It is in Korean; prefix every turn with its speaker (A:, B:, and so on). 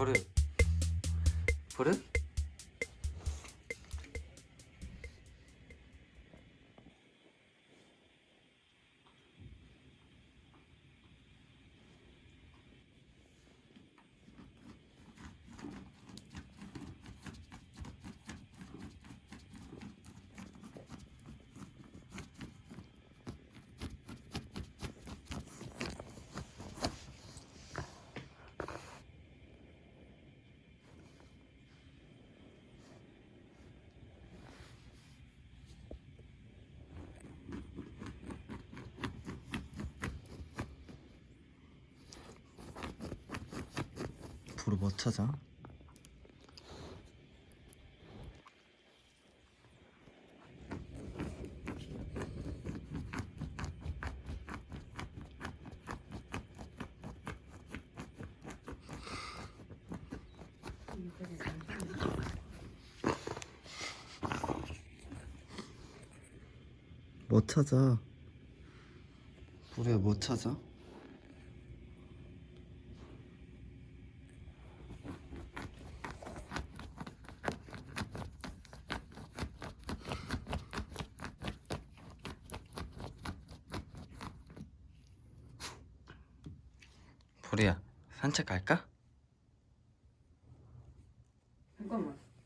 A: 버릇 버릇? 부르 뭐 찾아? 뭐 찾아? 부르야 뭐 찾아? 보리야 산책 갈까?